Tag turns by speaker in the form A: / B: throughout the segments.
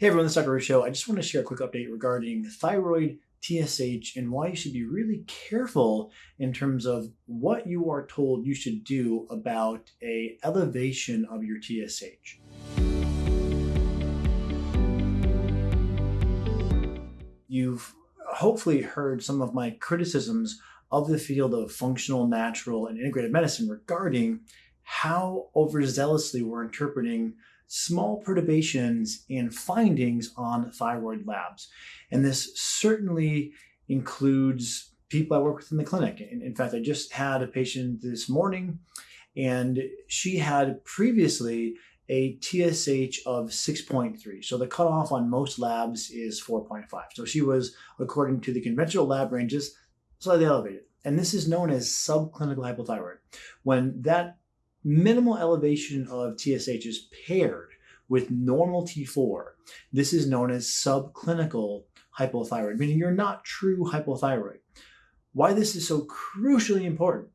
A: Hey everyone, this is Dr. Ruscio. I just want to share a quick update regarding thyroid TSH and why you should be really careful in terms of what you are told you should do about a elevation of your TSH. You've hopefully heard some of my criticisms of the field of functional, natural, and integrative medicine regarding how overzealously we're interpreting small perturbations and findings on thyroid labs. And this certainly includes people I work with in the clinic. In, in fact, I just had a patient this morning and she had previously a TSH of 6.3. So the cutoff on most labs is 4.5. So she was, according to the conventional lab ranges, slightly elevated. And this is known as subclinical hypothyroid. When that minimal elevation of TSH is paired with normal T4. This is known as subclinical hypothyroid, meaning you're not true hypothyroid. Why this is so crucially important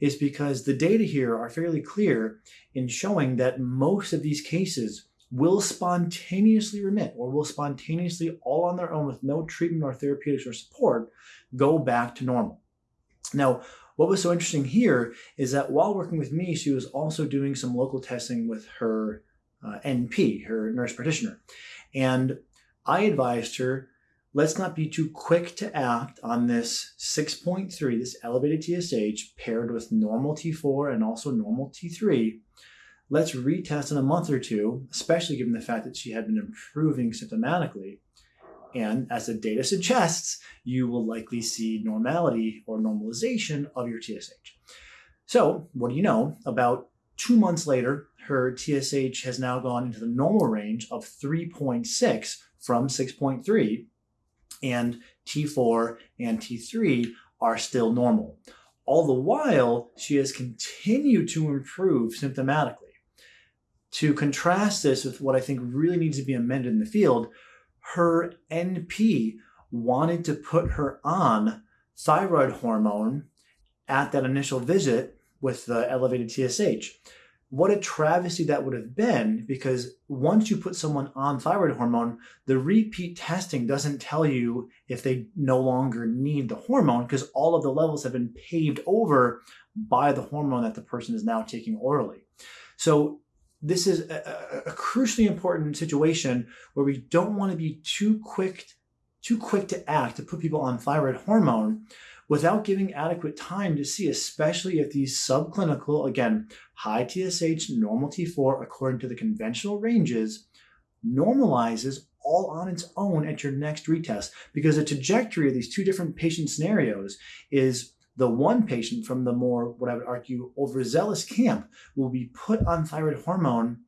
A: is because the data here are fairly clear in showing that most of these cases will spontaneously remit or will spontaneously all on their own with no treatment or therapeutics or support go back to normal. Now, what was so interesting here is that while working with me, she was also doing some local testing with her uh, NP, her nurse practitioner. And I advised her, let's not be too quick to act on this 6.3, this elevated TSH paired with normal T4 and also normal T3. Let's retest in a month or two, especially given the fact that she had been improving symptomatically. And as the data suggests, you will likely see normality or normalization of your TSH. So, what do you know? About two months later, her TSH has now gone into the normal range of 3.6 from 6.3, and T4 and T3 are still normal. All the while, she has continued to improve symptomatically. To contrast this with what I think really needs to be amended in the field, her NP wanted to put her on thyroid hormone at that initial visit with the elevated TSH. What a travesty that would have been because once you put someone on thyroid hormone, the repeat testing doesn't tell you if they no longer need the hormone because all of the levels have been paved over by the hormone that the person is now taking orally. So this is a, a, crucially important situation where we don't want to be too quick too quick to act to put people on thyroid hormone without giving adequate time to see, especially if these subclinical, again, high TSH, normal T4, according to the conventional ranges, normalizes all on its own at your next retest. Because the trajectory of these two different patient scenarios is the one patient from the more, what I would argue, overzealous camp will be put on thyroid hormone,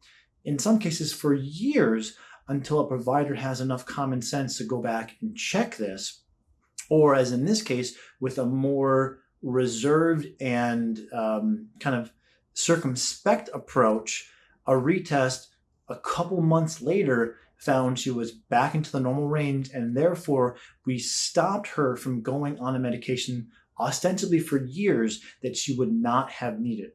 A: in some cases for years, until a provider has enough common sense to go back and check this. Or, as in this case, with a more reserved and um, kind of circumspect approach, a retest a couple months later found she was back into the normal range, and therefore we stopped her from going on a medication ostensibly for years that she would not have needed.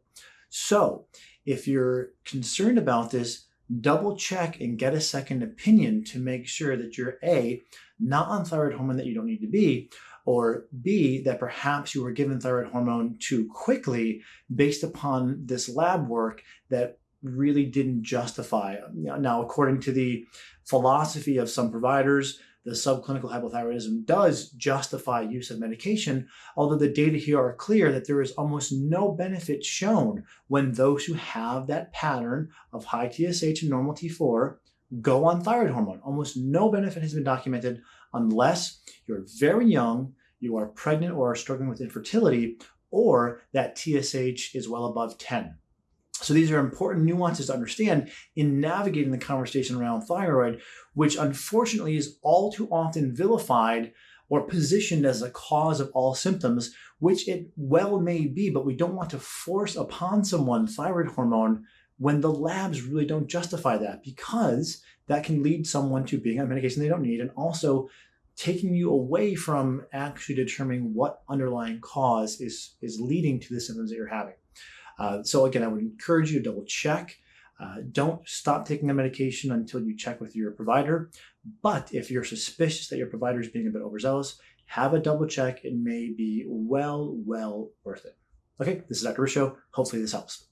A: So if you're concerned about this, double check and get a second opinion to make sure that you're A, not on thyroid hormone that you don't need to be, or B, that perhaps you were given thyroid hormone too quickly based upon this lab work that really didn't justify. Now, according to the philosophy of some providers, the subclinical hypothyroidism does justify use of medication, although the data here are clear that there is almost no benefit shown when those who have that pattern of high TSH and normal T4 go on thyroid hormone. Almost no benefit has been documented unless you're very young, you are pregnant or are struggling with infertility, or that TSH is well above 10. So these are important nuances to understand in navigating the conversation around thyroid, which unfortunately is all too often vilified or positioned as a cause of all symptoms, which it well may be, but we don't want to force upon someone thyroid hormone when the labs really don't justify that because that can lead someone to being on medication they don't need and also taking you away from actually determining what underlying cause is, is leading to the symptoms that you're having. Uh, so again, I would encourage you to double check. Uh, don't stop taking the medication until you check with your provider. But if you're suspicious that your provider is being a bit overzealous, have a double check. It may be well, well worth it. Okay, this is Dr. Ruscio. Hopefully this helps.